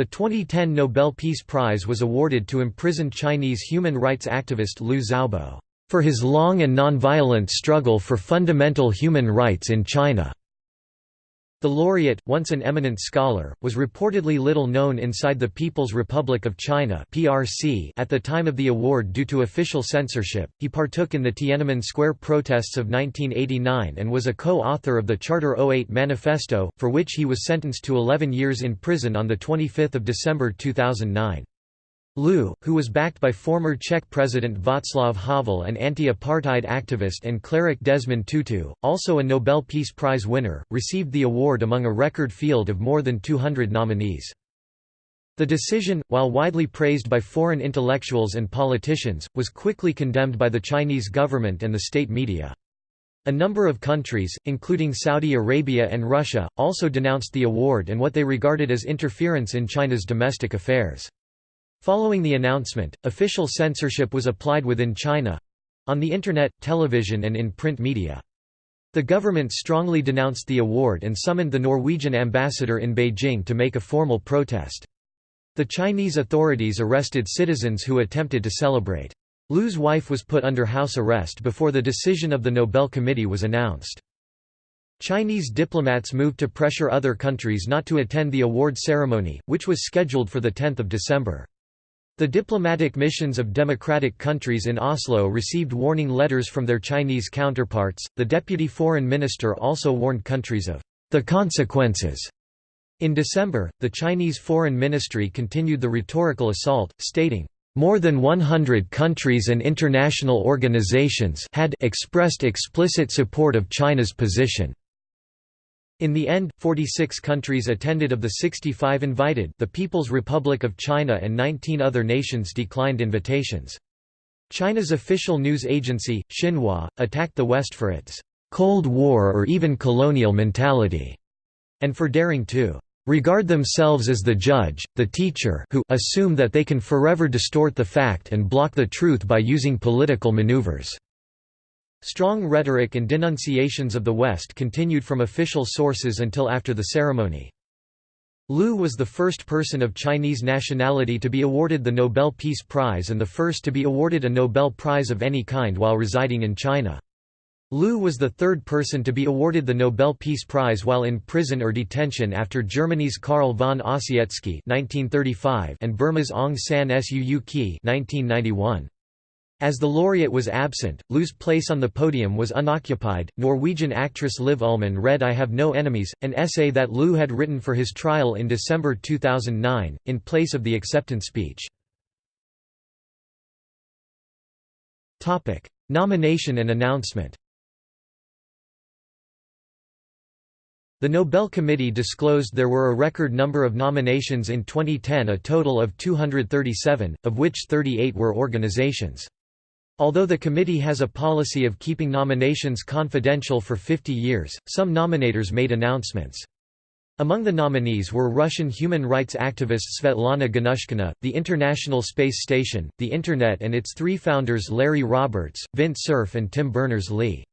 The 2010 Nobel Peace Prize was awarded to imprisoned Chinese human rights activist Liu Xiaobo, "...for his long and nonviolent struggle for fundamental human rights in China." The laureate, once an eminent scholar, was reportedly little known inside the People's Republic of China (PRC) at the time of the award due to official censorship. He partook in the Tiananmen Square protests of 1989 and was a co-author of the Charter 08 Manifesto, for which he was sentenced to 11 years in prison on the 25th of December 2009. Liu, who was backed by former Czech President Václav Havel and anti-apartheid activist and cleric Desmond Tutu, also a Nobel Peace Prize winner, received the award among a record field of more than 200 nominees. The decision, while widely praised by foreign intellectuals and politicians, was quickly condemned by the Chinese government and the state media. A number of countries, including Saudi Arabia and Russia, also denounced the award and what they regarded as interference in China's domestic affairs. Following the announcement, official censorship was applied within China—on the Internet, television and in print media. The government strongly denounced the award and summoned the Norwegian ambassador in Beijing to make a formal protest. The Chinese authorities arrested citizens who attempted to celebrate. Liu's wife was put under house arrest before the decision of the Nobel Committee was announced. Chinese diplomats moved to pressure other countries not to attend the award ceremony, which was scheduled for 10 December. The diplomatic missions of democratic countries in Oslo received warning letters from their Chinese counterparts. The deputy foreign minister also warned countries of the consequences. In December, the Chinese Foreign Ministry continued the rhetorical assault, stating, more than 100 countries and international organizations had expressed explicit support of China's position. In the end, 46 countries attended of the 65 invited the People's Republic of China and 19 other nations declined invitations. China's official news agency, Xinhua, attacked the West for its «Cold War or even colonial mentality» and for daring to «regard themselves as the judge, the teacher who assume that they can forever distort the fact and block the truth by using political maneuvers». Strong rhetoric and denunciations of the West continued from official sources until after the ceremony. Liu was the first person of Chinese nationality to be awarded the Nobel Peace Prize and the first to be awarded a Nobel Prize of any kind while residing in China. Liu was the third person to be awarded the Nobel Peace Prize while in prison or detention after Germany's Carl von Ossietzky and Burma's Aung San Suu Kyi 1991. As the laureate was absent, Liu's place on the podium was unoccupied. Norwegian actress Liv Ullmann read I Have No Enemies, an essay that Liu had written for his trial in December 2009, in place of the acceptance speech. Nomination and announcement The Nobel Committee disclosed there were a record number of nominations in 2010 a total of 237, of which 38 were organizations. Although the committee has a policy of keeping nominations confidential for 50 years, some nominators made announcements. Among the nominees were Russian human rights activist Svetlana Ganushkina, the International Space Station, the Internet and its three founders Larry Roberts, Vint Cerf and Tim Berners-Lee.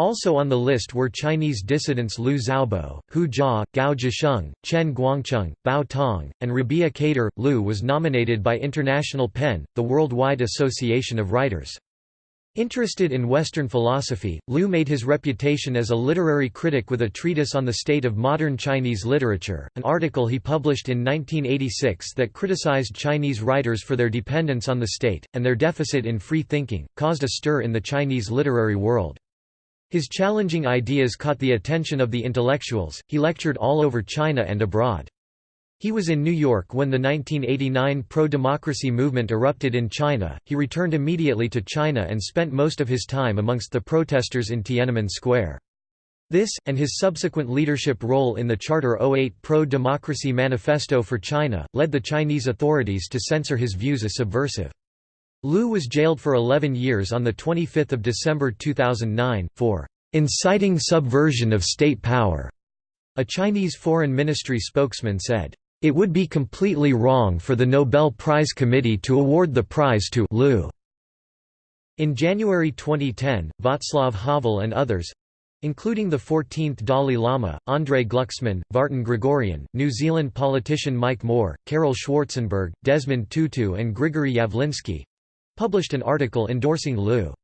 Also on the list were Chinese dissidents Liu Xiaobo, Hu Jia, Gao Zhisheng, Chen Guangcheng, Bao Tong, and Rebiya Kadeer. Liu was nominated by International PEN, the worldwide association of writers. Interested in Western philosophy, Liu made his reputation as a literary critic with a treatise on the state of modern Chinese literature, an article he published in 1986 that criticized Chinese writers for their dependence on the state, and their deficit in free thinking, caused a stir in the Chinese literary world. His challenging ideas caught the attention of the intellectuals, he lectured all over China and abroad. He was in New York when the 1989 pro-democracy movement erupted in China, he returned immediately to China and spent most of his time amongst the protesters in Tiananmen Square. This, and his subsequent leadership role in the Charter 08 Pro-Democracy Manifesto for China, led the Chinese authorities to censor his views as subversive. Liu was jailed for 11 years on 25 December 2009, for "...inciting subversion of state power." A Chinese Foreign Ministry spokesman said, "...it would be completely wrong for the Nobel Prize Committee to award the prize to Liu." In January 2010, Václav Havel and others, including the 14th Dalai Lama, Andrei Glucksmann, Vartan Gregorian, New Zealand politician Mike Moore, Karel Schwarzenberg, Desmond Tutu and Grigory Yavlinsky, published an article endorsing Liu.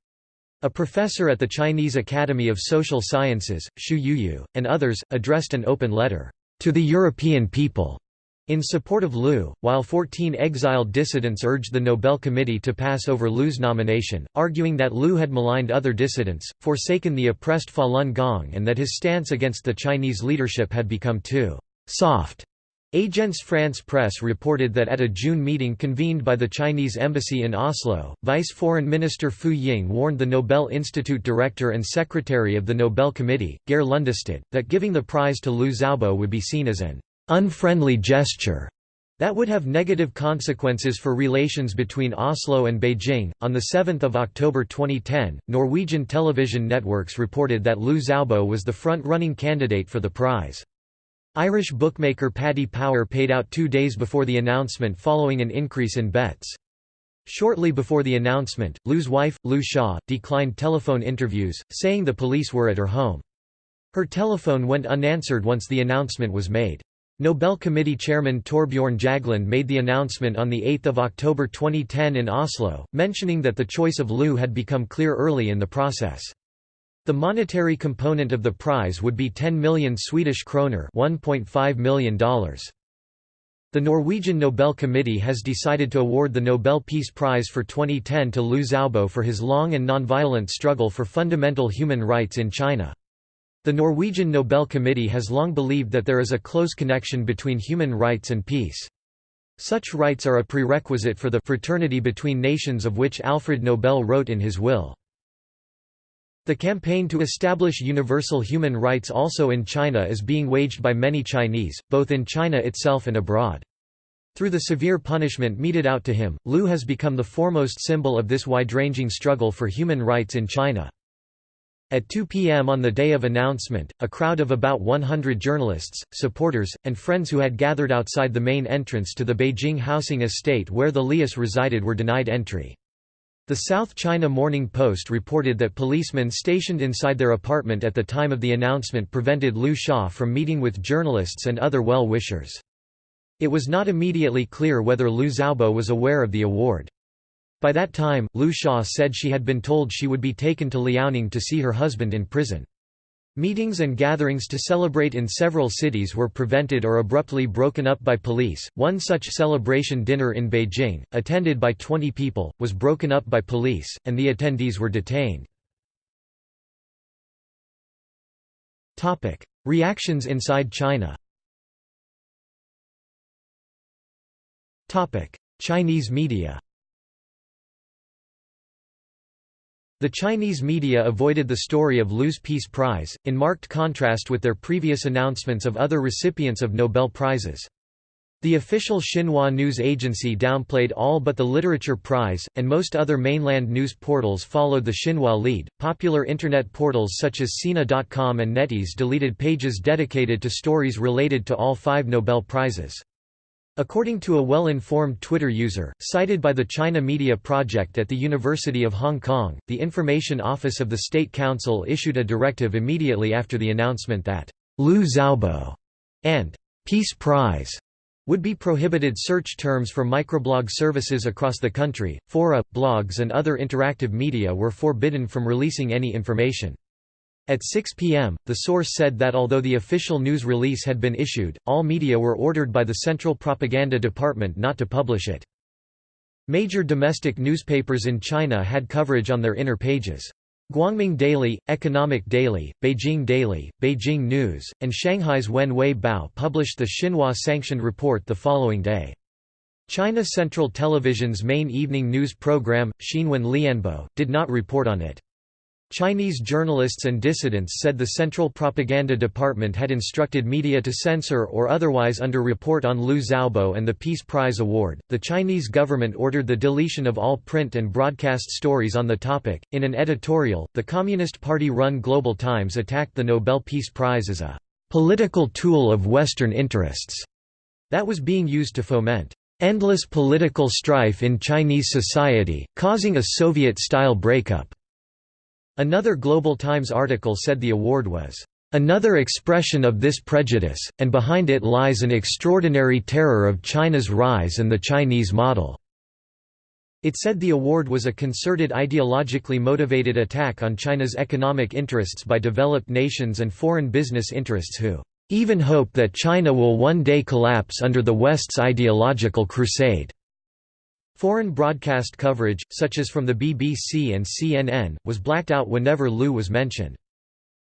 A professor at the Chinese Academy of Social Sciences, Xu Youyu, and others, addressed an open letter, "...to the European people." In support of Liu, while 14 exiled dissidents urged the Nobel Committee to pass over Liu's nomination, arguing that Liu had maligned other dissidents, forsaken the oppressed Falun Gong and that his stance against the Chinese leadership had become too «soft». Agence France Presse reported that at a June meeting convened by the Chinese embassy in Oslo, Vice Foreign Minister Fu Ying warned the Nobel Institute director and secretary of the Nobel Committee, Geir Lundestad, that giving the prize to Liu Xiaobo would be seen as an unfriendly gesture that would have negative consequences for relations between Oslo and Beijing. On the 7th of October 2010, Norwegian television networks reported that Liu Xiaobo was the front-running candidate for the prize. Irish bookmaker Paddy Power paid out two days before the announcement following an increase in bets. Shortly before the announcement, Liu's wife, Liu Xia, declined telephone interviews, saying the police were at her home. Her telephone went unanswered once the announcement was made. Nobel Committee Chairman Torbjorn Jagland made the announcement on 8 October 2010 in Oslo, mentioning that the choice of Liu had become clear early in the process. The monetary component of the prize would be 10 million Swedish kroner $1.5 million. The Norwegian Nobel Committee has decided to award the Nobel Peace Prize for 2010 to Liu Xiaobo for his long and nonviolent struggle for fundamental human rights in China. The Norwegian Nobel Committee has long believed that there is a close connection between human rights and peace. Such rights are a prerequisite for the fraternity between nations of which Alfred Nobel wrote in his will. The campaign to establish universal human rights also in China is being waged by many Chinese, both in China itself and abroad. Through the severe punishment meted out to him, Liu has become the foremost symbol of this wide-ranging struggle for human rights in China. At 2 p.m. on the day of announcement, a crowd of about 100 journalists, supporters, and friends who had gathered outside the main entrance to the Beijing housing estate where the Lius resided were denied entry. The South China Morning Post reported that policemen stationed inside their apartment at the time of the announcement prevented Liu Xia from meeting with journalists and other well-wishers. It was not immediately clear whether Liu Xiaobo was aware of the award. By that time, Liu Xia said she had been told she would be taken to Liaoning to see her husband in prison. Meetings and gatherings to celebrate in several cities were prevented or abruptly broken up by police. One such celebration dinner in Beijing, attended by 20 people, was broken up by police, and the attendees were detained. Topic: Reactions inside China. Topic: Chinese media. The Chinese media avoided the story of Liu's Peace Prize, in marked contrast with their previous announcements of other recipients of Nobel Prizes. The official Xinhua news agency downplayed all but the Literature Prize, and most other mainland news portals followed the Xinhua lead. Popular internet portals such as Sina.com and NetEase deleted pages dedicated to stories related to all five Nobel Prizes. According to a well-informed Twitter user, cited by the China Media Project at the University of Hong Kong, the Information Office of the State Council issued a directive immediately after the announcement that Liu Xiaobo and Peace Prize would be prohibited search terms for microblog services across the country. Fora, blogs and other interactive media were forbidden from releasing any information. At 6 p.m., the source said that although the official news release had been issued, all media were ordered by the Central Propaganda Department not to publish it. Major domestic newspapers in China had coverage on their inner pages. Guangming Daily, Economic Daily, Beijing Daily, Beijing News, and Shanghai's Wen Wei Bao published the Xinhua sanctioned report the following day. China Central Television's main evening news program, Xinwen Lianbo, did not report on it. Chinese journalists and dissidents said the Central Propaganda Department had instructed media to censor or otherwise underreport on Liu Xiaobo and the Peace Prize Award. The Chinese government ordered the deletion of all print and broadcast stories on the topic. In an editorial, the Communist Party run Global Times attacked the Nobel Peace Prize as a political tool of Western interests that was being used to foment endless political strife in Chinese society, causing a Soviet style breakup. Another Global Times article said the award was Another expression of this prejudice, and behind it lies an extraordinary terror of China's rise and the Chinese model. It said the award was a concerted ideologically motivated attack on China's economic interests by developed nations and foreign business interests who even hope that China will one day collapse under the West's ideological crusade. Foreign broadcast coverage, such as from the BBC and CNN, was blacked out whenever Liu was mentioned.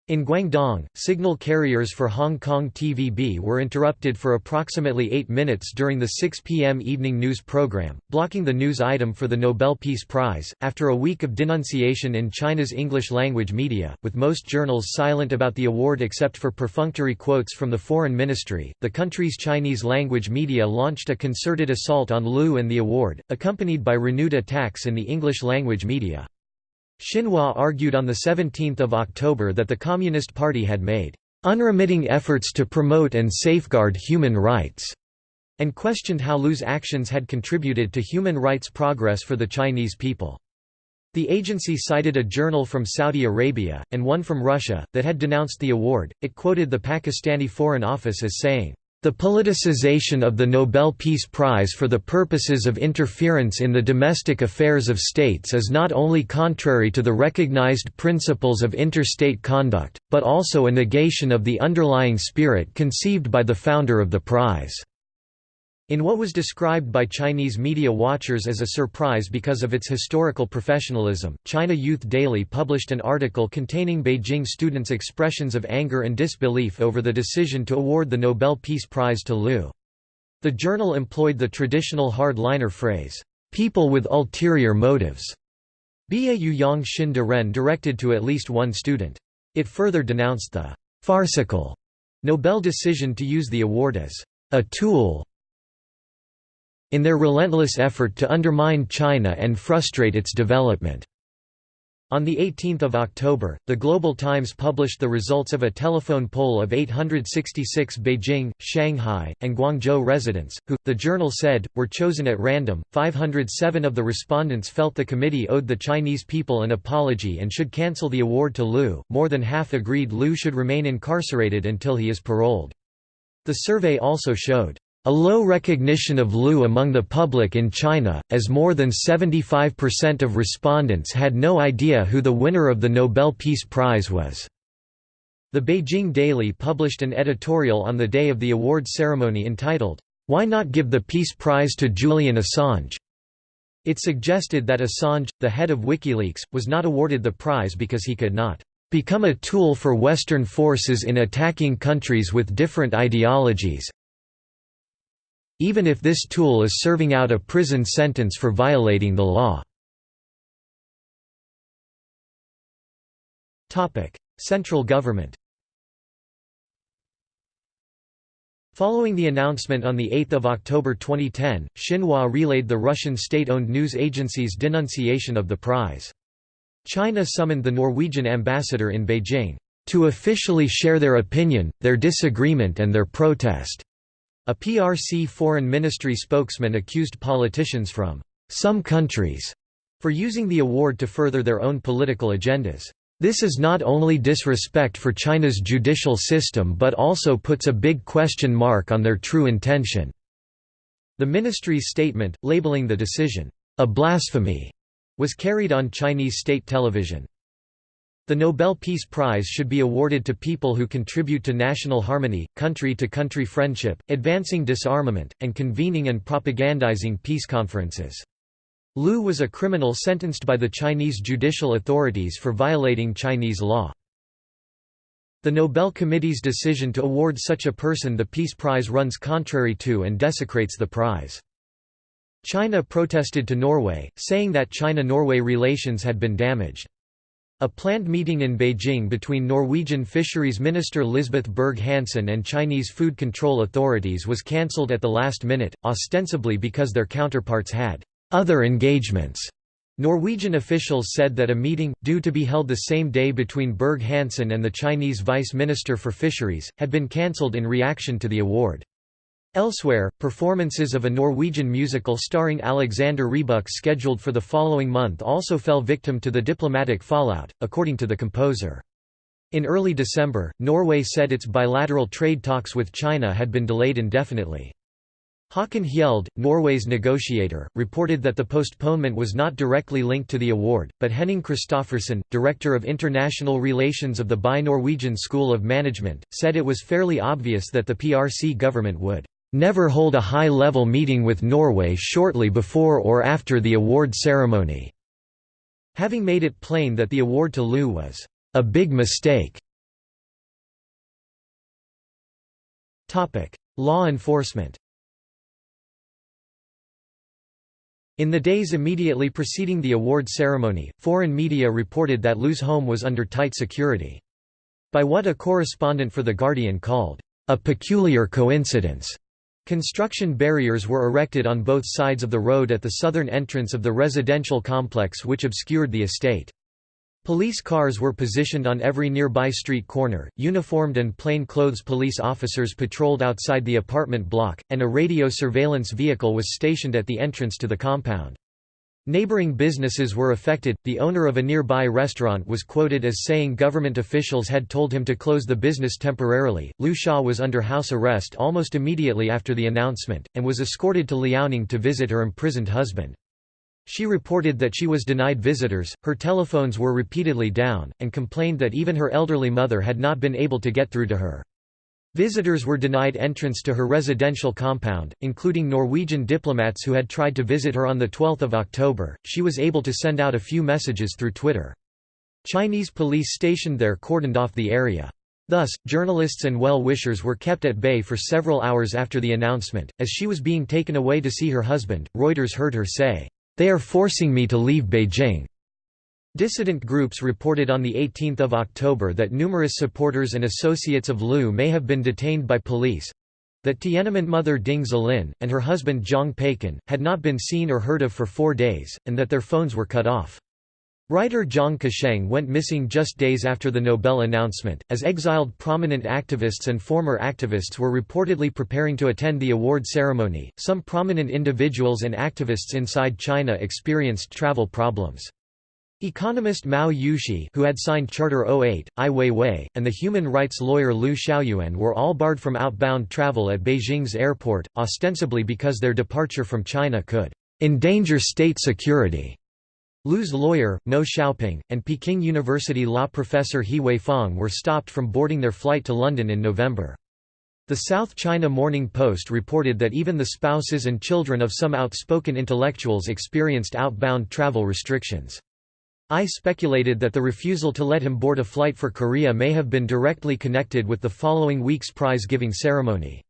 In Guangdong, signal carriers for Hong Kong TVB were interrupted for approximately eight minutes during the 6 p.m. evening news program, blocking the news item for the Nobel Peace Prize. After a week of denunciation in China's English language media, with most journals silent about the award except for perfunctory quotes from the Foreign Ministry, the country's Chinese language media launched a concerted assault on Liu and the award, accompanied by renewed attacks in the English language media. Xinhua argued on 17 October that the Communist Party had made unremitting efforts to promote and safeguard human rights, and questioned how Liu's actions had contributed to human rights progress for the Chinese people. The agency cited a journal from Saudi Arabia, and one from Russia, that had denounced the award. It quoted the Pakistani Foreign Office as saying, the politicization of the Nobel Peace Prize for the purposes of interference in the domestic affairs of states is not only contrary to the recognized principles of interstate conduct, but also a negation of the underlying spirit conceived by the founder of the prize. In what was described by Chinese media watchers as a surprise because of its historical professionalism, China Youth Daily published an article containing Beijing students' expressions of anger and disbelief over the decision to award the Nobel Peace Prize to Liu. The journal employed the traditional hard-liner phrase, "'people with ulterior motives' Bia Yang Xin de Ren directed to at least one student. It further denounced the "'farcical' Nobel decision to use the award as a tool in their relentless effort to undermine China and frustrate its development. On 18 October, the Global Times published the results of a telephone poll of 866 Beijing, Shanghai, and Guangzhou residents, who, the journal said, were chosen at random. 507 of the respondents felt the committee owed the Chinese people an apology and should cancel the award to Liu. More than half agreed Liu should remain incarcerated until he is paroled. The survey also showed a low recognition of Liu among the public in China, as more than 75% of respondents had no idea who the winner of the Nobel Peace Prize was. The Beijing Daily published an editorial on the day of the award ceremony entitled, Why Not Give the Peace Prize to Julian Assange? It suggested that Assange, the head of WikiLeaks, was not awarded the prize because he could not become a tool for Western forces in attacking countries with different ideologies, even if this tool is serving out a prison sentence for violating the law. Central government Following the announcement on 8 October 2010, Xinhua relayed the Russian state-owned news agency's denunciation of the prize. China summoned the Norwegian ambassador in Beijing, "...to officially share their opinion, their disagreement and their protest." A PRC foreign ministry spokesman accused politicians from some countries for using the award to further their own political agendas. This is not only disrespect for China's judicial system but also puts a big question mark on their true intention." The ministry's statement, labeling the decision, "...a blasphemy," was carried on Chinese state television. The Nobel Peace Prize should be awarded to people who contribute to national harmony, country-to-country -country friendship, advancing disarmament, and convening and propagandizing peace conferences. Liu was a criminal sentenced by the Chinese judicial authorities for violating Chinese law. The Nobel Committee's decision to award such a person the Peace Prize runs contrary to and desecrates the prize. China protested to Norway, saying that China-Norway relations had been damaged. A planned meeting in Beijing between Norwegian Fisheries Minister Lisbeth Berg-Hansen and Chinese food control authorities was cancelled at the last minute, ostensibly because their counterparts had other engagements. Norwegian officials said that a meeting, due to be held the same day between Berg-Hansen and the Chinese Vice Minister for Fisheries, had been cancelled in reaction to the award. Elsewhere, performances of a Norwegian musical starring Alexander Rybak scheduled for the following month also fell victim to the diplomatic fallout, according to the composer. In early December, Norway said its bilateral trade talks with China had been delayed indefinitely. Håkon Hjeld, Norway's negotiator, reported that the postponement was not directly linked to the award, but Henning Christoffersen, director of international relations of the BI-Norwegian School of Management, said it was fairly obvious that the PRC government would never hold a high-level meeting with Norway shortly before or after the award ceremony", having made it plain that the award to Liu was a big mistake. Law enforcement In the days immediately preceding the award ceremony, foreign media reported that Liu's home was under tight security. By what a correspondent for The Guardian called, "...a peculiar coincidence." Construction barriers were erected on both sides of the road at the southern entrance of the residential complex which obscured the estate. Police cars were positioned on every nearby street corner, uniformed and plain-clothes police officers patrolled outside the apartment block, and a radio surveillance vehicle was stationed at the entrance to the compound. Neighboring businesses were affected. The owner of a nearby restaurant was quoted as saying government officials had told him to close the business temporarily. Liu Xia was under house arrest almost immediately after the announcement, and was escorted to Liaoning to visit her imprisoned husband. She reported that she was denied visitors, her telephones were repeatedly down, and complained that even her elderly mother had not been able to get through to her. Visitors were denied entrance to her residential compound, including Norwegian diplomats who had tried to visit her on 12 October. She was able to send out a few messages through Twitter. Chinese police stationed there cordoned off the area. Thus, journalists and well-wishers were kept at bay for several hours after the announcement. As she was being taken away to see her husband, Reuters heard her say, "They are forcing me to leave Beijing." Dissident groups reported on 18 October that numerous supporters and associates of Liu may have been detained by police that Tiananmen mother Ding Zilin, and her husband Zhang Peikan, had not been seen or heard of for four days, and that their phones were cut off. Writer Jiang Kasheng went missing just days after the Nobel announcement, as exiled prominent activists and former activists were reportedly preparing to attend the award ceremony. Some prominent individuals and activists inside China experienced travel problems. Economist Mao Yushi who had signed Charter 08, Ai Weiwei, and the human rights lawyer Liu Xiaoyuan were all barred from outbound travel at Beijing's airport, ostensibly because their departure from China could endanger state security. Liu's lawyer, Mo Shaoping, and Peking University law professor He Weifang were stopped from boarding their flight to London in November. The South China Morning Post reported that even the spouses and children of some outspoken intellectuals experienced outbound travel restrictions. Ai speculated that the refusal to let him board a flight for Korea may have been directly connected with the following week's prize-giving ceremony.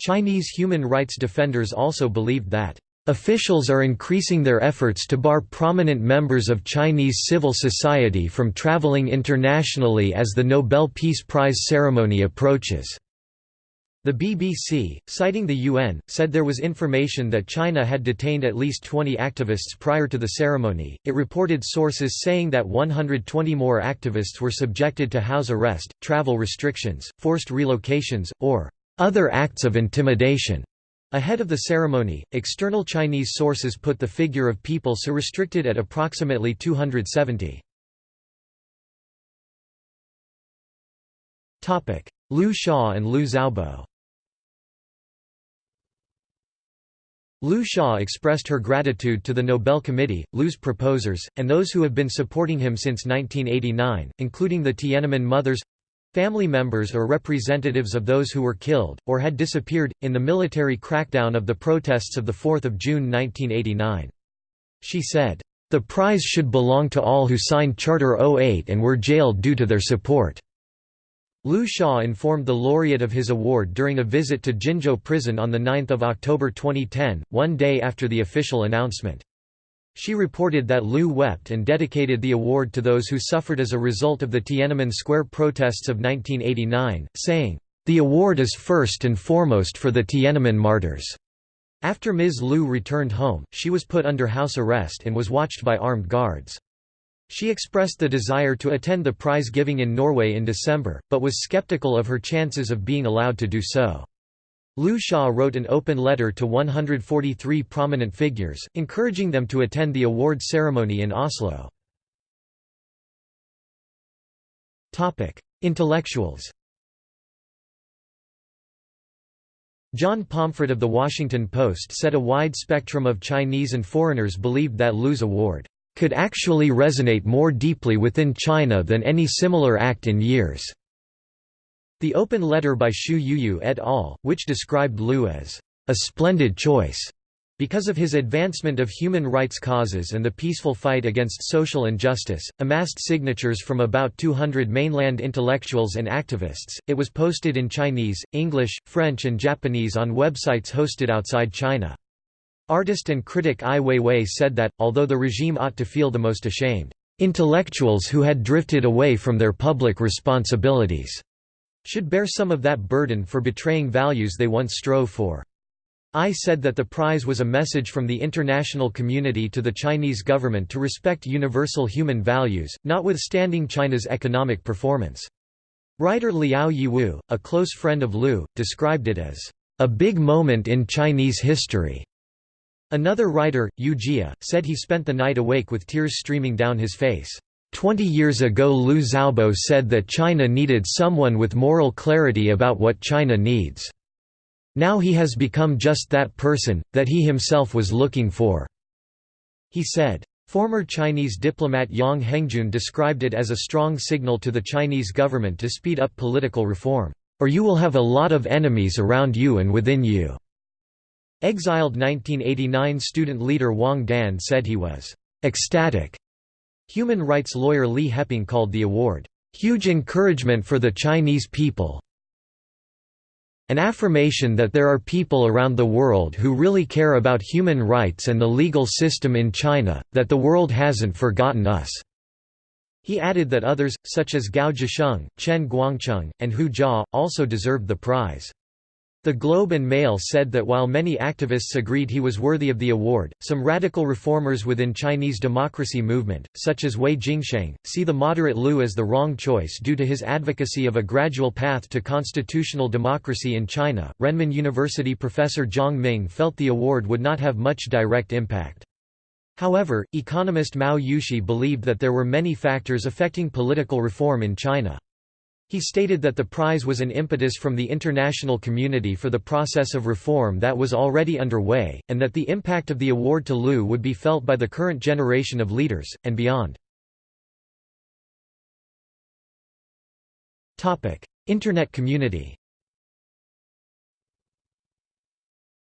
Chinese human rights defenders also believed that Officials are increasing their efforts to bar prominent members of Chinese civil society from traveling internationally as the Nobel Peace Prize ceremony approaches. The BBC, citing the UN, said there was information that China had detained at least 20 activists prior to the ceremony. It reported sources saying that 120 more activists were subjected to house arrest, travel restrictions, forced relocations, or other acts of intimidation. Ahead of the ceremony, external Chinese sources put the figure of people so restricted at approximately 270. Liu Xia and Liu Xiaobo Liu Xia expressed her gratitude to the Nobel Committee, Liu's proposers, and those who have been supporting him since 1989, including the Tiananmen Mothers family members or representatives of those who were killed, or had disappeared, in the military crackdown of the protests of 4 June 1989. She said, "...the prize should belong to all who signed Charter 08 and were jailed due to their support." Liu Xia informed the laureate of his award during a visit to Jinzhou prison on 9 October 2010, one day after the official announcement. She reported that Liu wept and dedicated the award to those who suffered as a result of the Tiananmen Square protests of 1989, saying, "...the award is first and foremost for the Tiananmen martyrs." After Ms. Liu returned home, she was put under house arrest and was watched by armed guards. She expressed the desire to attend the prize giving in Norway in December, but was skeptical of her chances of being allowed to do so. Liu Xia wrote an open letter to 143 prominent figures, encouraging them to attend the award ceremony in Oslo. Intellectuals John Pomfret of The Washington Post said a wide spectrum of Chinese and foreigners believed that Liu's award could actually resonate more deeply within China than any similar act in years. The open letter by Xu Youyu et al., which described Liu as a splendid choice because of his advancement of human rights causes and the peaceful fight against social injustice, amassed signatures from about 200 mainland intellectuals and activists. It was posted in Chinese, English, French, and Japanese on websites hosted outside China. Artist and critic Ai Weiwei said that, although the regime ought to feel the most ashamed, intellectuals who had drifted away from their public responsibilities should bear some of that burden for betraying values they once strove for. Ai said that the prize was a message from the international community to the Chinese government to respect universal human values, notwithstanding China's economic performance. Writer Liao Yiwu, a close friend of Liu, described it as a big moment in Chinese history. Another writer, Yu Jia, said he spent the night awake with tears streaming down his face. Twenty years ago Liu Xiaobo said that China needed someone with moral clarity about what China needs. Now he has become just that person, that he himself was looking for." He said. Former Chinese diplomat Yang Hengjun described it as a strong signal to the Chinese government to speed up political reform, "...or you will have a lot of enemies around you and within you." Exiled 1989 student leader Wang Dan said he was ecstatic Human rights lawyer Li Heping called the award, "...huge encouragement for the Chinese people an affirmation that there are people around the world who really care about human rights and the legal system in China, that the world hasn't forgotten us." He added that others, such as Gao Zhisheng, Chen Guangcheng, and Hu Jia, also deserved the prize. The Globe and Mail said that while many activists agreed he was worthy of the award, some radical reformers within Chinese democracy movement, such as Wei Jingsheng, see the moderate Liu as the wrong choice due to his advocacy of a gradual path to constitutional democracy in China. Renmin University professor Zhang Ming felt the award would not have much direct impact. However, economist Mao Yushi believed that there were many factors affecting political reform in China. He stated that the prize was an impetus from the international community for the process of reform that was already underway, and that the impact of the award to Liu would be felt by the current generation of leaders, and beyond. Internet community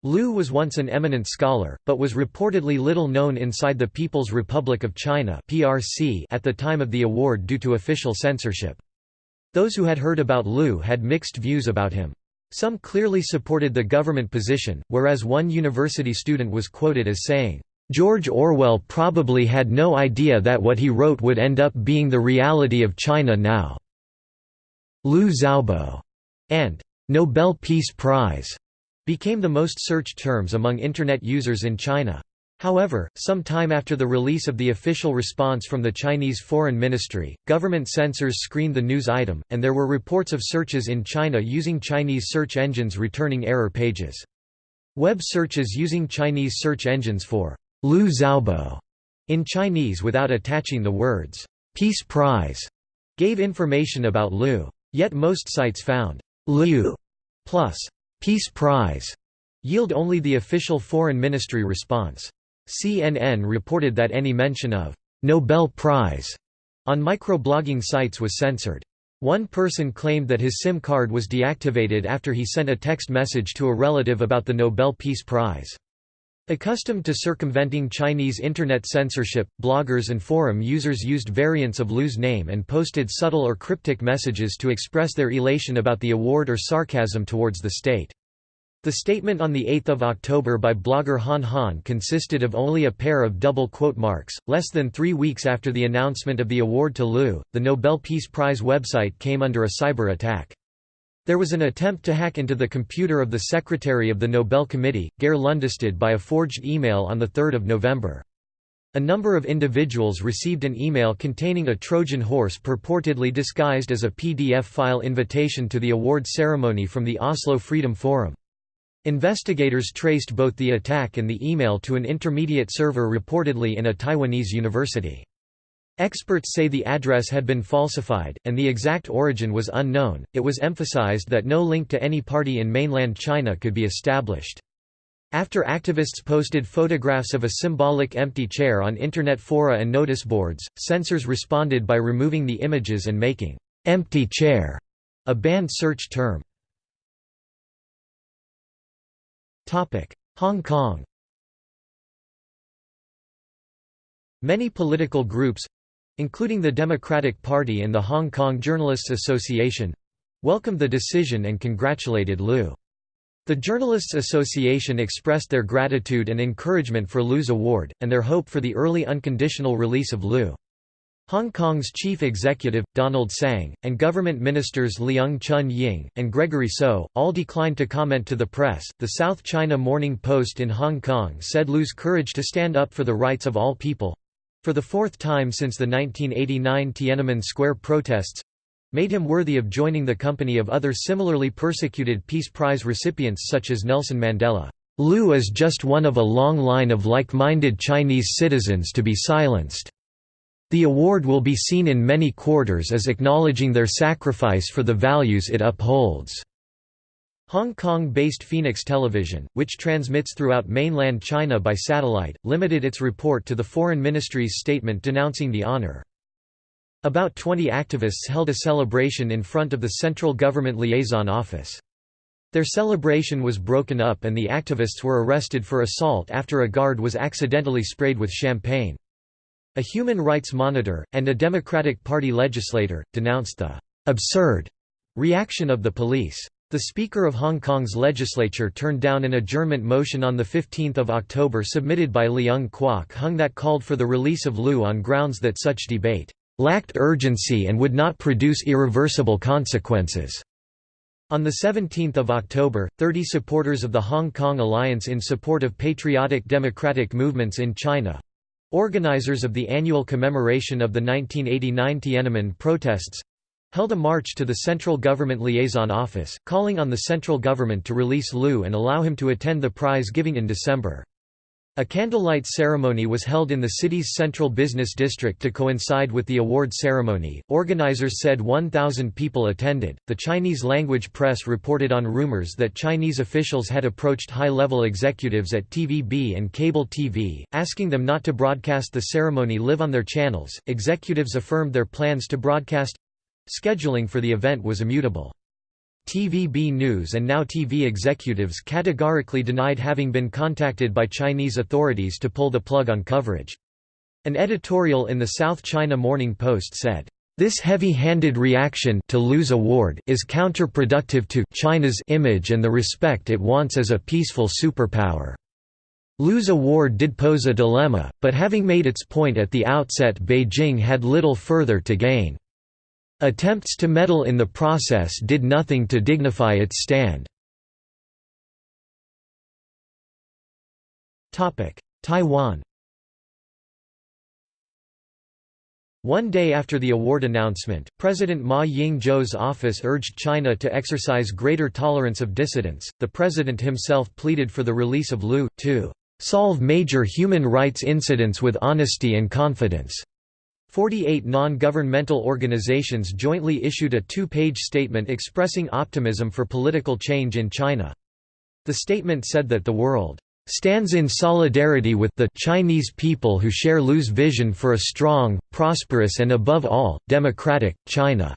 Liu was once an eminent scholar, but was reportedly little known inside the People's Republic of China at the time of the award due to official censorship. Those who had heard about Liu had mixed views about him. Some clearly supported the government position, whereas one university student was quoted as saying, "...George Orwell probably had no idea that what he wrote would end up being the reality of China now." Liu Xiaobo and Nobel Peace Prize became the most searched terms among Internet users in China. However, some time after the release of the official response from the Chinese Foreign Ministry, government censors screened the news item, and there were reports of searches in China using Chinese search engines returning error pages. Web searches using Chinese search engines for Liu Xiaobo in Chinese without attaching the words Peace Prize gave information about Liu. Yet most sites found Liu plus Peace Prize yield only the official foreign ministry response. CNN reported that any mention of «Nobel Prize» on microblogging sites was censored. One person claimed that his SIM card was deactivated after he sent a text message to a relative about the Nobel Peace Prize. Accustomed to circumventing Chinese internet censorship, bloggers and forum users used variants of Liu's name and posted subtle or cryptic messages to express their elation about the award or sarcasm towards the state. The statement on 8 October by blogger Han Han consisted of only a pair of double quote marks. Less than three weeks after the announcement of the award to Liu, the Nobel Peace Prize website came under a cyber attack. There was an attempt to hack into the computer of the secretary of the Nobel Committee, Geir Lundestad by a forged email on 3 November. A number of individuals received an email containing a Trojan horse purportedly disguised as a PDF file invitation to the award ceremony from the Oslo Freedom Forum. Investigators traced both the attack and the email to an intermediate server reportedly in a Taiwanese university. Experts say the address had been falsified, and the exact origin was unknown. It was emphasized that no link to any party in mainland China could be established. After activists posted photographs of a symbolic empty chair on internet fora and notice boards, censors responded by removing the images and making empty chair a banned search term. Hong Kong Many political groups—including the Democratic Party and the Hong Kong Journalists Association—welcomed the decision and congratulated Liu. The Journalists Association expressed their gratitude and encouragement for Liu's award, and their hope for the early unconditional release of Liu. Hong Kong's chief executive, Donald Tsang, and government ministers Leung Chun Ying, and Gregory So, all declined to comment to the press. The South China Morning Post in Hong Kong said Liu's courage to stand up for the rights of all people for the fourth time since the 1989 Tiananmen Square protests made him worthy of joining the company of other similarly persecuted Peace Prize recipients such as Nelson Mandela. Liu is just one of a long line of like-minded Chinese citizens to be silenced. The award will be seen in many quarters as acknowledging their sacrifice for the values it upholds. Hong Kong-based Phoenix Television, which transmits throughout mainland China by satellite, limited its report to the Foreign Ministry's statement denouncing the honor. About 20 activists held a celebration in front of the Central Government Liaison Office. Their celebration was broken up and the activists were arrested for assault after a guard was accidentally sprayed with champagne. A human rights monitor, and a Democratic Party legislator, denounced the «absurd» reaction of the police. The Speaker of Hong Kong's legislature turned down an adjournment motion on 15 October submitted by Leung Kwok Hung that called for the release of Liu on grounds that such debate «lacked urgency and would not produce irreversible consequences». On 17 October, 30 supporters of the Hong Kong Alliance in support of patriotic democratic movements in China, Organizers of the annual commemoration of the 1989 Tiananmen protests held a march to the Central Government Liaison Office, calling on the central government to release Liu and allow him to attend the prize giving in December. A candlelight ceremony was held in the city's central business district to coincide with the award ceremony. Organizers said 1,000 people attended. The Chinese language press reported on rumors that Chinese officials had approached high level executives at TVB and cable TV, asking them not to broadcast the ceremony live on their channels. Executives affirmed their plans to broadcast. Scheduling for the event was immutable. TVB News and Now TV executives categorically denied having been contacted by Chinese authorities to pull the plug on coverage. An editorial in the South China Morning Post said, "...this heavy-handed reaction to Liu's award is counterproductive to China's image and the respect it wants as a peaceful superpower." Liu's award did pose a dilemma, but having made its point at the outset Beijing had little further to gain. Attempts to meddle in the process did nothing to dignify its stand. Taiwan One day after the award announcement, President Ma Ying-jeou's office urged China to exercise greater tolerance of dissidents. The president himself pleaded for the release of Liu, to solve major human rights incidents with honesty and confidence. Forty-eight non-governmental organizations jointly issued a two-page statement expressing optimism for political change in China. The statement said that the world stands in solidarity with the Chinese people who share Liu's vision for a strong, prosperous and above all, democratic, China."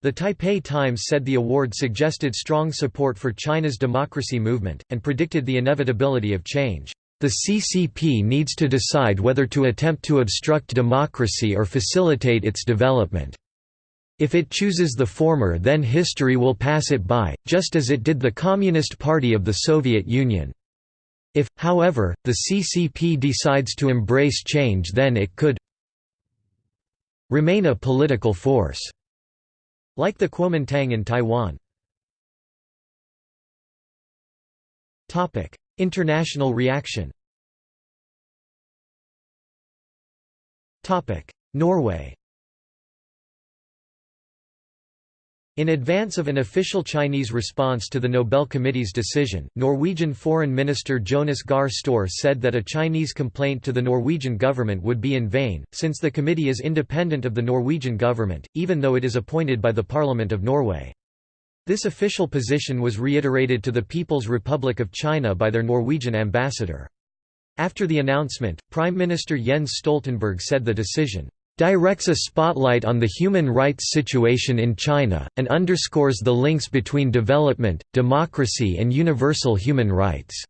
The Taipei Times said the award suggested strong support for China's democracy movement, and predicted the inevitability of change. The CCP needs to decide whether to attempt to obstruct democracy or facilitate its development. If it chooses the former then history will pass it by, just as it did the Communist Party of the Soviet Union. If, however, the CCP decides to embrace change then it could remain a political force, like the Kuomintang in Taiwan. International reaction. Norway. In advance of an official Chinese response to the Nobel Committee's decision, Norwegian Foreign Minister Jonas Gahr Støre said that a Chinese complaint to the Norwegian government would be in vain, since the committee is independent of the Norwegian government, even though it is appointed by the Parliament of Norway. This official position was reiterated to the People's Republic of China by their Norwegian ambassador. After the announcement, Prime Minister Jens Stoltenberg said the decision directs a spotlight on the human rights situation in China, and underscores the links between development, democracy and universal human rights."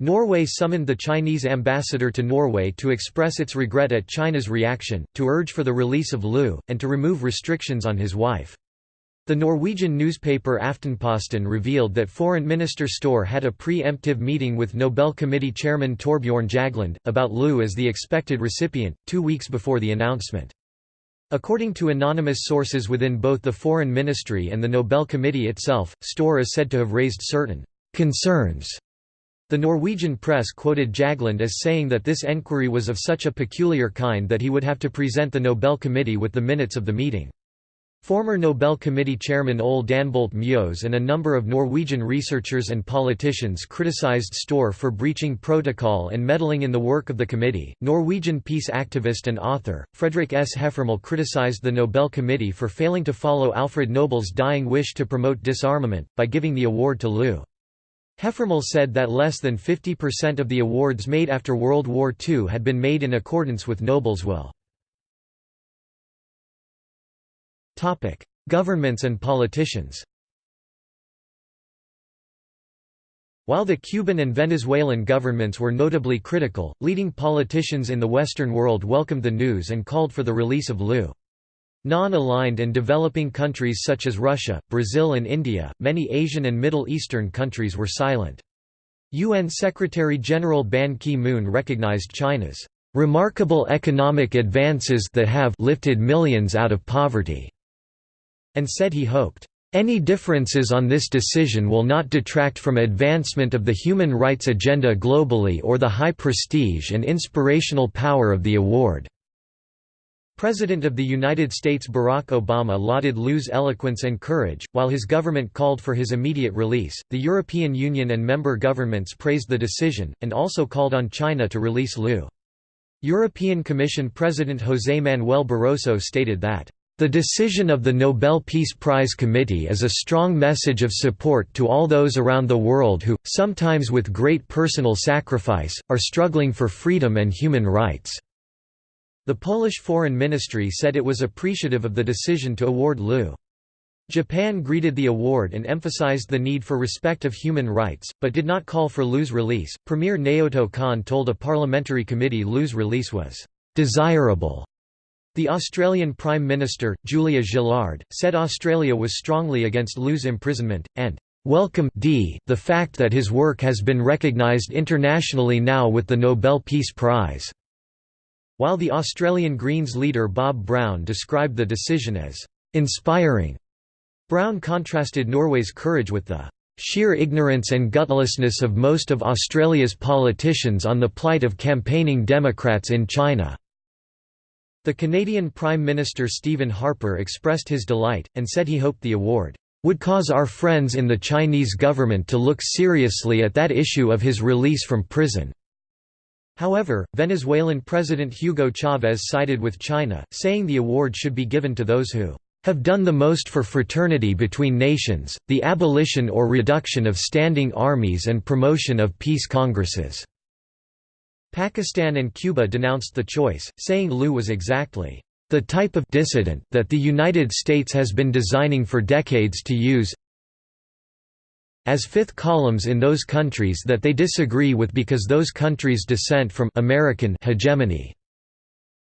Norway summoned the Chinese ambassador to Norway to express its regret at China's reaction, to urge for the release of Liu, and to remove restrictions on his wife. The Norwegian newspaper Aftenposten revealed that Foreign Minister Støre had a pre-emptive meeting with Nobel Committee Chairman Torbjørn Jagland, about Liu as the expected recipient, two weeks before the announcement. According to anonymous sources within both the Foreign Ministry and the Nobel Committee itself, Støre is said to have raised certain «concerns» The Norwegian press quoted Jagland as saying that this enquiry was of such a peculiar kind that he would have to present the Nobel Committee with the minutes of the meeting. Former Nobel Committee chairman Ole Danbolt Mjøs and a number of Norwegian researchers and politicians criticized Støre for breaching protocol and meddling in the work of the committee. Norwegian peace activist and author, Fredrik S. Heffermehl criticized the Nobel Committee for failing to follow Alfred Nobel's dying wish to promote disarmament, by giving the award to Liu. Heffermehl said that less than 50% of the awards made after World War II had been made in accordance with Nobel's will. Topic: Governments and politicians. While the Cuban and Venezuelan governments were notably critical, leading politicians in the Western world welcomed the news and called for the release of Liu. Non-aligned and developing countries such as Russia, Brazil and India, many Asian and Middle Eastern countries were silent. UN Secretary-General Ban Ki-moon recognized China's "...remarkable economic advances that have lifted millions out of poverty." And said he hoped, "...any differences on this decision will not detract from advancement of the human rights agenda globally or the high prestige and inspirational power of the award." President of the United States Barack Obama lauded Liu's eloquence and courage, while his government called for his immediate release. The European Union and member governments praised the decision, and also called on China to release Liu. European Commission President José Manuel Barroso stated that, the decision of the Nobel Peace Prize Committee is a strong message of support to all those around the world who, sometimes with great personal sacrifice, are struggling for freedom and human rights." The Polish Foreign Ministry said it was appreciative of the decision to award Liu. Japan greeted the award and emphasized the need for respect of human rights, but did not call for Liu's release. Premier Naoto Kan told a parliamentary committee Liu's release was desirable the Australian Prime Minister, Julia Gillard, said Australia was strongly against Liu's imprisonment, and welcome the fact that his work has been recognised internationally now with the Nobel Peace Prize." While the Australian Greens leader Bob Brown described the decision as "...inspiring." Brown contrasted Norway's courage with the sheer ignorance and gutlessness of most of Australia's politicians on the plight of campaigning Democrats in China. The Canadian Prime Minister Stephen Harper expressed his delight, and said he hoped the award would cause our friends in the Chinese government to look seriously at that issue of his release from prison." However, Venezuelan President Hugo Chavez sided with China, saying the award should be given to those who have done the most for fraternity between nations, the abolition or reduction of standing armies and promotion of peace congresses." Pakistan and Cuba denounced the choice, saying Liu was exactly the type of dissident that the United States has been designing for decades to use as fifth columns in those countries that they disagree with because those countries dissent from American hegemony.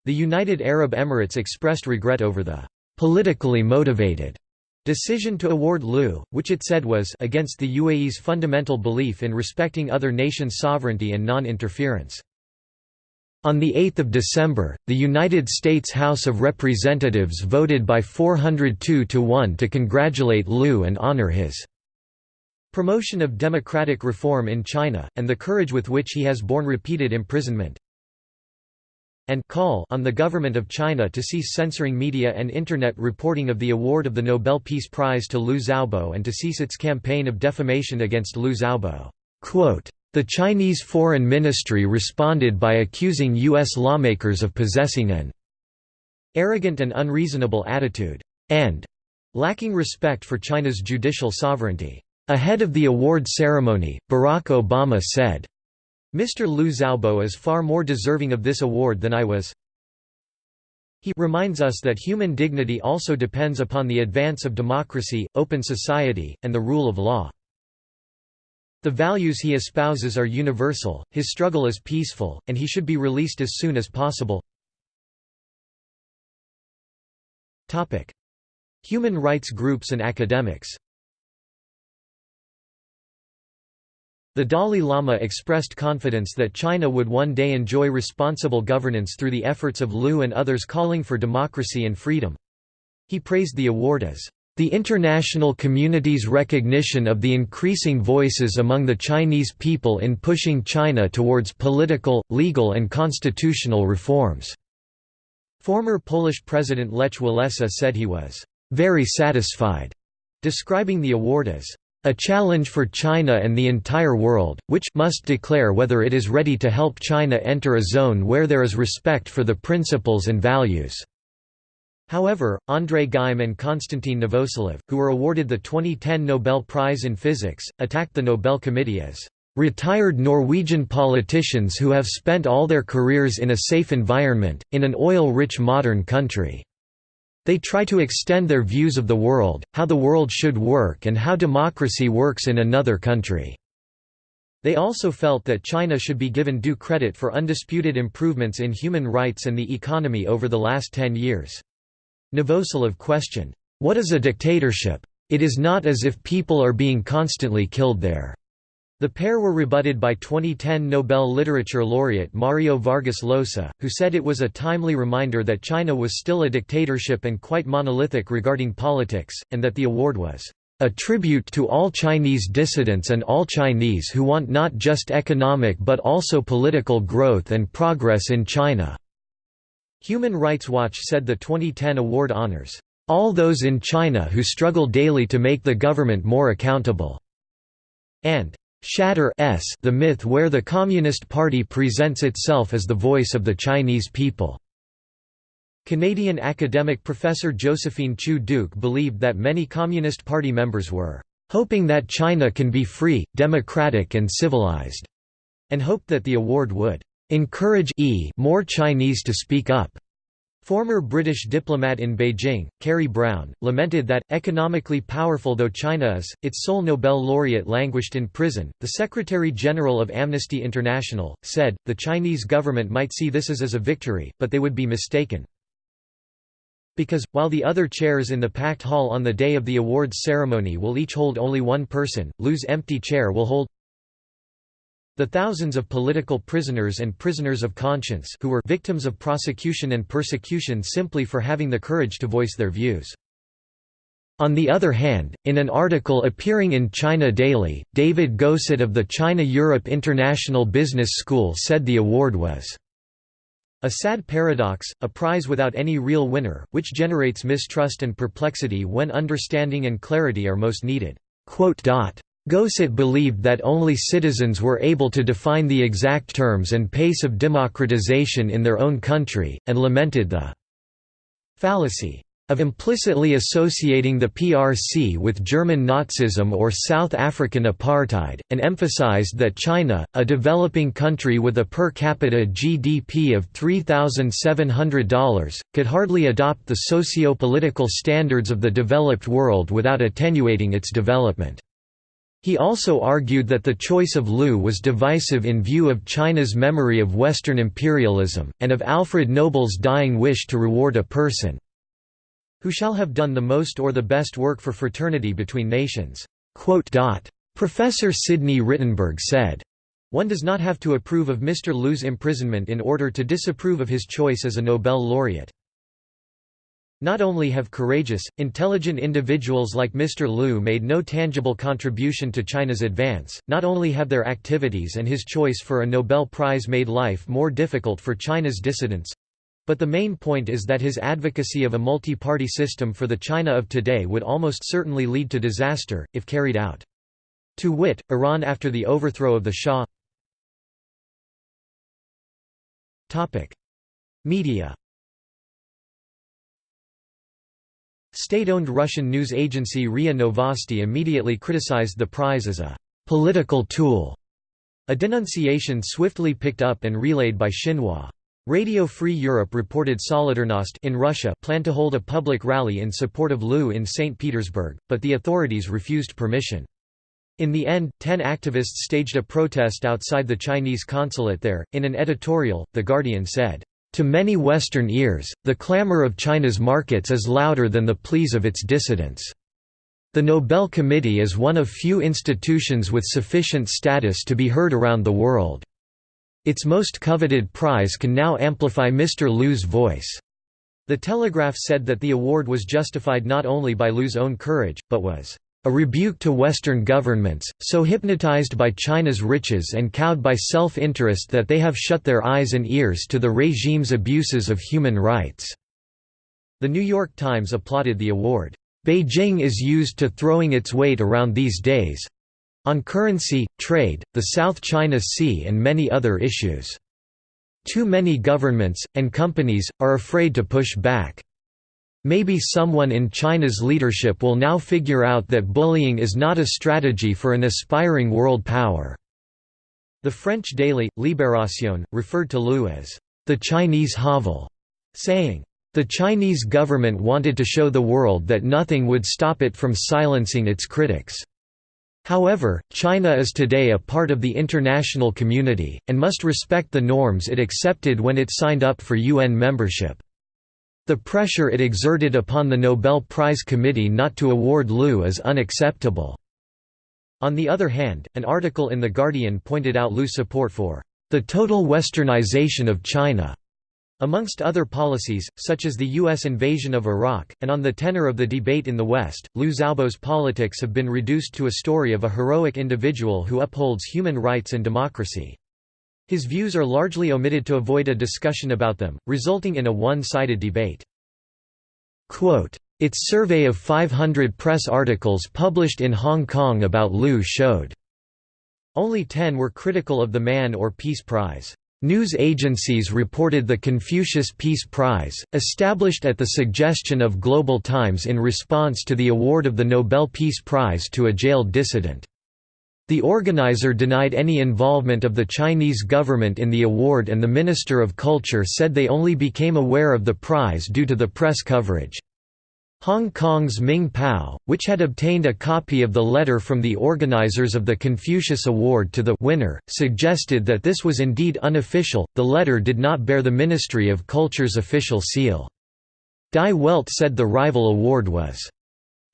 The United Arab Emirates expressed regret over the politically motivated decision to award Liu, which it said was against the UAE's fundamental belief in respecting other nations' sovereignty and non-interference. On 8 December, the United States House of Representatives voted by 402 to 1 to congratulate Liu and honor his promotion of democratic reform in China, and the courage with which he has borne repeated imprisonment. And call on the government of China to cease censoring media and Internet reporting of the award of the Nobel Peace Prize to Liu Xiaobo and to cease its campaign of defamation against Liu Xiaobo. The Chinese Foreign Ministry responded by accusing U.S. lawmakers of possessing an arrogant and unreasonable attitude, and lacking respect for China's judicial sovereignty. Ahead of the award ceremony, Barack Obama said, Mr. Liu Xiaobo is far more deserving of this award than I was. He reminds us that human dignity also depends upon the advance of democracy, open society, and the rule of law. The values he espouses are universal, his struggle is peaceful, and he should be released as soon as possible. Human rights groups and academics The Dalai Lama expressed confidence that China would one day enjoy responsible governance through the efforts of Liu and others calling for democracy and freedom. He praised the award as the international community's recognition of the increasing voices among the Chinese people in pushing China towards political, legal and constitutional reforms." Former Polish President Lech Walesa said he was «very satisfied», describing the award as a challenge for China and the entire world, which must declare whether it is ready to help China enter a zone where there is respect for the principles and values." However, André Geim and Konstantin Novoselov, who were awarded the 2010 Nobel Prize in Physics, attacked the Nobel Committee as retired Norwegian politicians who have spent all their careers in a safe environment, in an oil-rich modern country. They try to extend their views of the world, how the world should work and how democracy works in another country. They also felt that China should be given due credit for undisputed improvements in human rights and the economy over the last ten years. Novoselov questioned, "'What is a dictatorship? It is not as if people are being constantly killed there.' The pair were rebutted by 2010 Nobel Literature laureate Mario Vargas Llosa, who said it was a timely reminder that China was still a dictatorship and quite monolithic regarding politics, and that the award was a tribute to all Chinese dissidents and all Chinese who want not just economic but also political growth and progress in China." Human Rights Watch said the 2010 award honors, "...all those in China who struggle daily to make the government more accountable," and Shatter s the myth where the Communist Party presents itself as the voice of the Chinese people. Canadian academic professor Josephine Chiu-Duke believed that many Communist Party members were hoping that China can be free, democratic and civilized, and hoped that the award would encourage e more Chinese to speak up. Former British diplomat in Beijing, Kerry Brown, lamented that, economically powerful though China is, its sole Nobel laureate languished in prison. The Secretary General of Amnesty International said, the Chinese government might see this as, a victory, but they would be mistaken. Because, while the other chairs in the packed hall on the day of the awards ceremony will each hold only one person, Liu's empty chair will hold the thousands of political prisoners and prisoners of conscience who were victims of prosecution and persecution simply for having the courage to voice their views. On the other hand, in an article appearing in China Daily, David Gosset of the China-Europe International Business School said the award was a sad paradox, a prize without any real winner, which generates mistrust and perplexity when understanding and clarity are most needed. Gosset believed that only citizens were able to define the exact terms and pace of democratization in their own country, and lamented the fallacy of implicitly associating the PRC with German Nazism or South African apartheid, and emphasized that China, a developing country with a per capita GDP of $3,700, could hardly adopt the socio-political standards of the developed world without attenuating its development. He also argued that the choice of Liu was divisive in view of China's memory of Western imperialism, and of Alfred Nobel's dying wish to reward a person who shall have done the most or the best work for fraternity between nations." Professor Sidney Rittenberg said, One does not have to approve of Mr. Liu's imprisonment in order to disapprove of his choice as a Nobel laureate. Not only have courageous, intelligent individuals like Mr. Liu made no tangible contribution to China's advance, not only have their activities and his choice for a Nobel Prize made life more difficult for China's dissidents, but the main point is that his advocacy of a multi-party system for the China of today would almost certainly lead to disaster, if carried out. To wit, Iran after the overthrow of the Shah Media State-owned Russian news agency RIA Novosti immediately criticized the prize as a «political tool», a denunciation swiftly picked up and relayed by Xinhua. Radio Free Europe reported Solidarnost in Russia planned to hold a public rally in support of Liu in St. Petersburg, but the authorities refused permission. In the end, ten activists staged a protest outside the Chinese consulate there. In an editorial, The Guardian said, to many Western ears, the clamor of China's markets is louder than the pleas of its dissidents. The Nobel Committee is one of few institutions with sufficient status to be heard around the world. Its most coveted prize can now amplify Mr. Liu's voice. The Telegraph said that the award was justified not only by Liu's own courage, but was a rebuke to Western governments, so hypnotized by China's riches and cowed by self-interest that they have shut their eyes and ears to the regime's abuses of human rights." The New York Times applauded the award. Beijing is used to throwing its weight around these days—on currency, trade, the South China Sea and many other issues. Too many governments, and companies, are afraid to push back. Maybe someone in China's leadership will now figure out that bullying is not a strategy for an aspiring world power." The French daily, Libération, referred to Liu as, "...the Chinese Havel", saying, "...the Chinese government wanted to show the world that nothing would stop it from silencing its critics." However, China is today a part of the international community, and must respect the norms it accepted when it signed up for UN membership. The pressure it exerted upon the Nobel Prize Committee not to award Liu is unacceptable. On the other hand, an article in The Guardian pointed out Liu's support for the total westernization of China. Amongst other policies, such as the U.S. invasion of Iraq, and on the tenor of the debate in the West, Liu Xiaobo's politics have been reduced to a story of a heroic individual who upholds human rights and democracy. His views are largely omitted to avoid a discussion about them, resulting in a one-sided debate. Quote, its survey of 500 press articles published in Hong Kong about Liu showed only 10 were critical of the Man or Peace Prize. News agencies reported the Confucius Peace Prize, established at the suggestion of Global Times in response to the award of the Nobel Peace Prize to a jailed dissident. The organizer denied any involvement of the Chinese government in the award and the Minister of Culture said they only became aware of the prize due to the press coverage. Hong Kong's Ming Pao, which had obtained a copy of the letter from the organizers of the Confucius Award to the winner, suggested that this was indeed unofficial, the letter did not bear the Ministry of Culture's official seal. Die Welt said the rival award was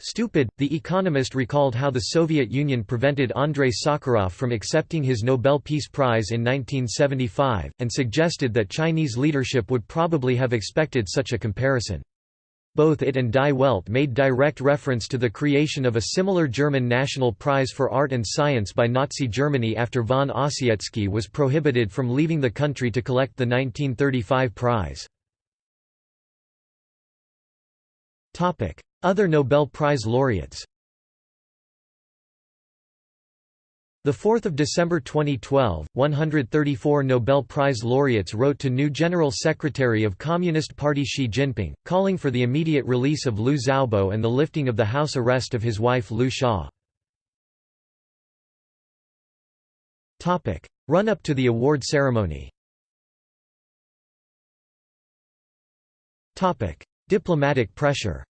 Stupid. The Economist recalled how the Soviet Union prevented Andrei Sakharov from accepting his Nobel Peace Prize in 1975, and suggested that Chinese leadership would probably have expected such a comparison. Both it and Die Welt made direct reference to the creation of a similar German National Prize for Art and Science by Nazi Germany after von Ossietzky was prohibited from leaving the country to collect the 1935 prize. Other Nobel Prize laureates. 4 December 2012, 134 Nobel Prize laureates wrote to new General Secretary of Communist Party Xi Jinping, calling for the immediate release of Liu Xiaobo and the lifting of the house arrest of his wife Liu Xia. Run-up to the award ceremony. Diplomatic pressure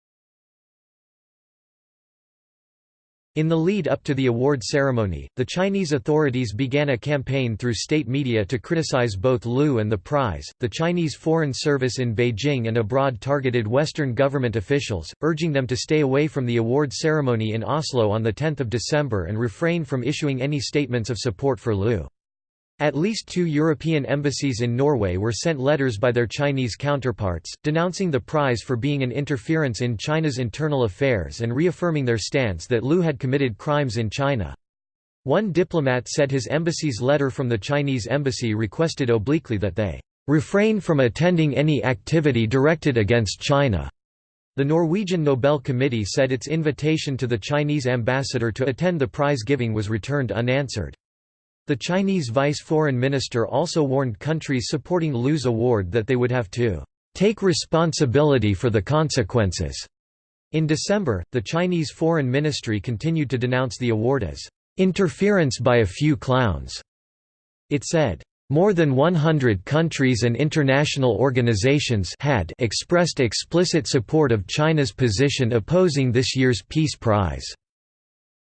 In the lead up to the award ceremony, the Chinese authorities began a campaign through state media to criticize both Liu and the prize. The Chinese Foreign Service in Beijing and abroad targeted Western government officials, urging them to stay away from the award ceremony in Oslo on 10 December and refrain from issuing any statements of support for Liu. At least two European embassies in Norway were sent letters by their Chinese counterparts, denouncing the prize for being an interference in China's internal affairs and reaffirming their stance that Liu had committed crimes in China. One diplomat said his embassy's letter from the Chinese embassy requested obliquely that they refrain from attending any activity directed against China. The Norwegian Nobel Committee said its invitation to the Chinese ambassador to attend the prize giving was returned unanswered. The Chinese vice foreign minister also warned countries supporting Liu's award that they would have to take responsibility for the consequences. In December, the Chinese Foreign Ministry continued to denounce the award as interference by a few clowns. It said, more than 100 countries and international organizations had expressed explicit support of China's position opposing this year's Peace Prize.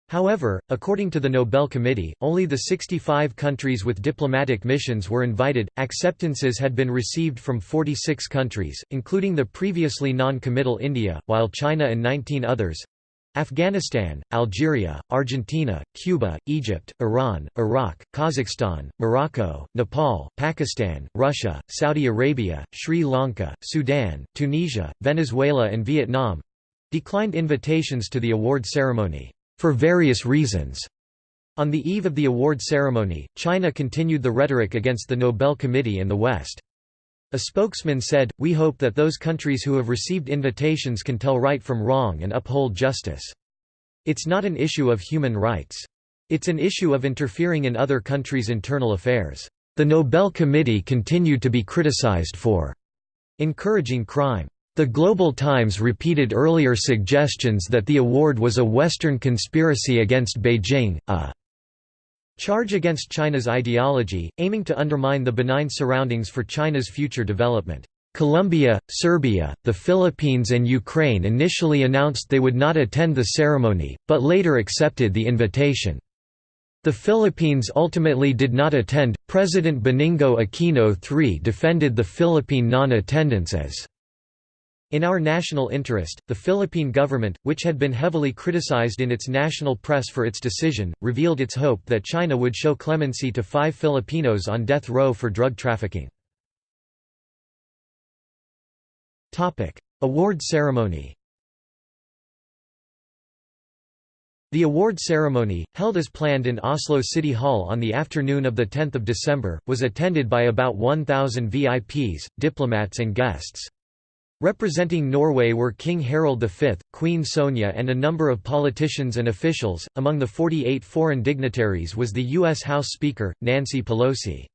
However, according to the Nobel Committee, only the 65 countries with diplomatic missions were invited. Acceptances had been received from 46 countries, including the previously non committal India, while China and 19 others Afghanistan, Algeria, Argentina, Cuba, Egypt, Iran, Iraq, Kazakhstan, Morocco, Nepal, Pakistan, Russia, Saudi Arabia, Sri Lanka, Sudan, Tunisia, Venezuela and Vietnam declined invitations to the award ceremony for various reasons. On the eve of the award ceremony, China continued the rhetoric against the Nobel Committee and the West. A spokesman said, We hope that those countries who have received invitations can tell right from wrong and uphold justice. It's not an issue of human rights. It's an issue of interfering in other countries' internal affairs. The Nobel Committee continued to be criticized for encouraging crime. The Global Times repeated earlier suggestions that the award was a Western conspiracy against Beijing, a charge against China's ideology, aiming to undermine the benign surroundings for China's future development. Colombia, Serbia, the Philippines and Ukraine initially announced they would not attend the ceremony, but later accepted the invitation. The Philippines ultimately did not attend. President Benigno Aquino III defended the Philippine non-attendance as in our national interest, the Philippine government, which had been heavily criticized in its national press for its decision, revealed its hope that China would show clemency to five Filipinos on death row for drug trafficking. Award ceremony The award ceremony, held as planned in Oslo City Hall on the afternoon of 10 December, was attended by about 1,000 VIPs, diplomats and guests. Representing Norway were King Harald V, Queen Sonja, and a number of politicians and officials. Among the 48 foreign dignitaries was the U.S. House Speaker, Nancy Pelosi.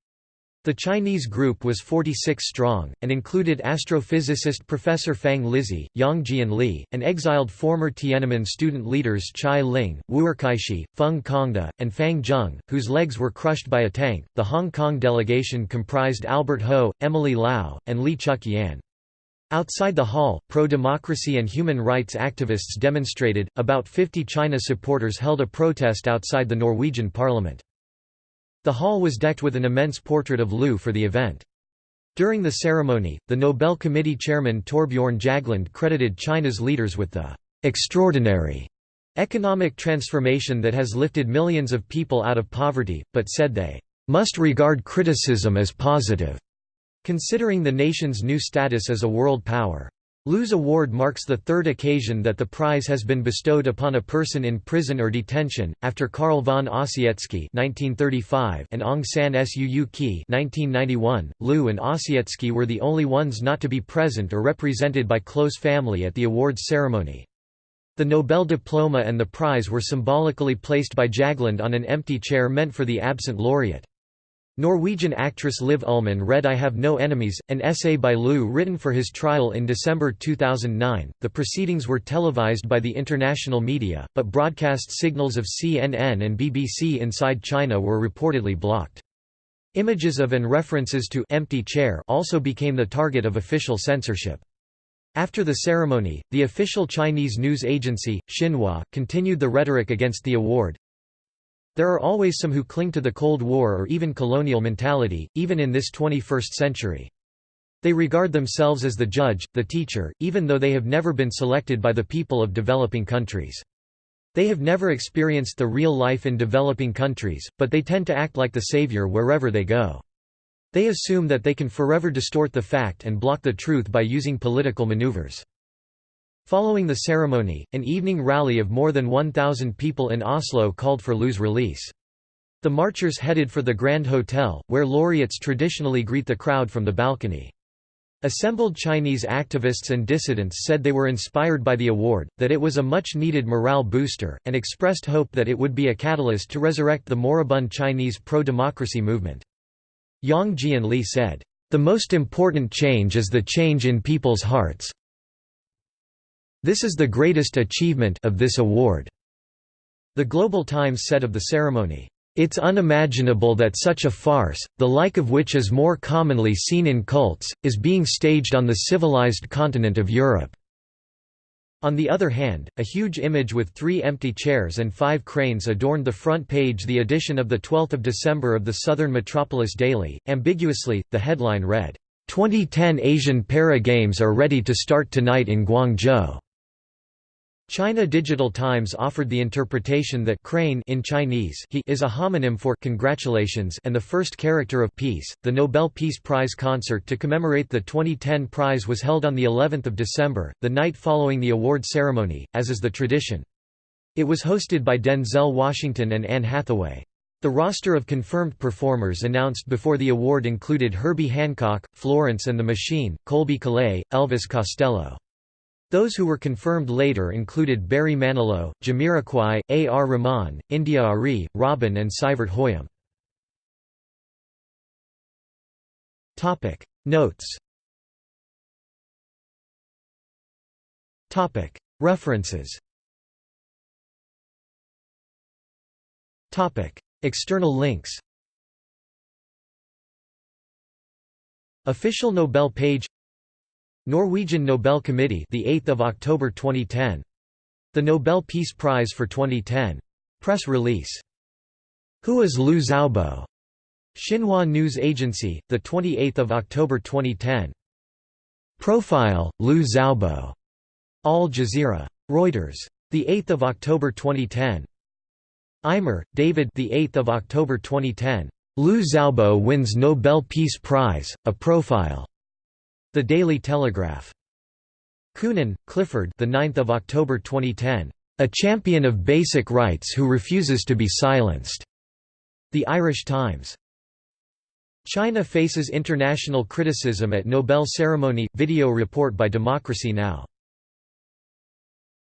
The Chinese group was 46 strong, and included astrophysicist Professor Fang Lizhi, Yang Jianli, and exiled former Tiananmen student leaders Chai Ling, Wu'erkaixi, Feng Congde, and Fang Zheng, whose legs were crushed by a tank. The Hong Kong delegation comprised Albert Ho, Emily Lau, and Lee Cheuk-yan. Outside the hall, pro-democracy and human rights activists demonstrated, about 50 China supporters held a protest outside the Norwegian parliament. The hall was decked with an immense portrait of Liu for the event. During the ceremony, the Nobel Committee chairman Torbjørn Jagland credited China's leaders with the extraordinary economic transformation that has lifted millions of people out of poverty, but said they must regard criticism as positive. Considering the nation's new status as a world power. Liu's award marks the third occasion that the prize has been bestowed upon a person in prison or detention, after Carl von Ossietzky (1935) and Aung San Suu Kyi (1991). Liu and Ossietzky were the only ones not to be present or represented by close family at the awards ceremony. The Nobel diploma and the prize were symbolically placed by Jagland on an empty chair meant for the absent laureate. Norwegian actress Liv Ullmann read I Have No Enemies, an essay by Liu written for his trial in December 2009. The proceedings were televised by the international media, but broadcast signals of CNN and BBC inside China were reportedly blocked. Images of and references to empty chair also became the target of official censorship. After the ceremony, the official Chinese news agency, Xinhua, continued the rhetoric against the award, there are always some who cling to the Cold War or even colonial mentality, even in this 21st century. They regard themselves as the judge, the teacher, even though they have never been selected by the people of developing countries. They have never experienced the real life in developing countries, but they tend to act like the savior wherever they go. They assume that they can forever distort the fact and block the truth by using political maneuvers. Following the ceremony, an evening rally of more than 1,000 people in Oslo called for Liu's release. The marchers headed for the Grand Hotel, where laureates traditionally greet the crowd from the balcony. Assembled Chinese activists and dissidents said they were inspired by the award, that it was a much-needed morale booster, and expressed hope that it would be a catalyst to resurrect the moribund Chinese pro-democracy movement. Yang Jianli said, "...the most important change is the change in people's hearts. This is the greatest achievement of this award." The Global Times said of the ceremony, it's unimaginable that such a farce, the like of which is more commonly seen in cults, is being staged on the civilized continent of Europe. On the other hand, a huge image with three empty chairs and five cranes adorned the front page the edition of 12 December of the Southern Metropolis Daily. Ambiguously, the headline read, 2010 Asian Para Games are ready to start tonight in Guangzhou. China Digital Times offered the interpretation that crane in Chinese he is a homonym for congratulations and the first character of peace. The Nobel Peace Prize concert to commemorate the 2010 prize was held on the 11th of December, the night following the award ceremony, as is the tradition. It was hosted by Denzel Washington and Anne Hathaway. The roster of confirmed performers announced before the award included Herbie Hancock, Florence and the Machine, Colbie Caillat, Elvis Costello. Those who were confirmed later included Barry Manilow, Jamiroquai, A. R. Rahman, India.Arie, Robyn and Sivert Høyem. Notes References External links Official Nobel page Norwegian Nobel Committee, the 8th of October 2010. The Nobel Peace Prize for 2010. Press release. Who is Liu Xiaobo? Xinhua News Agency, the 28th of October 2010. Profile: Liu Xiaobo. Al Jazeera. Reuters. The 8th of October 2010. Eimer, David. The 8th of October 2010. Liu Xiaobo wins Nobel Peace Prize: A Profile. The Daily Telegraph. Coonan, Clifford. The 9th of October 2010. A champion of basic rights who refuses to be silenced. The Irish Times. China faces international criticism at Nobel ceremony. Video report by Democracy Now!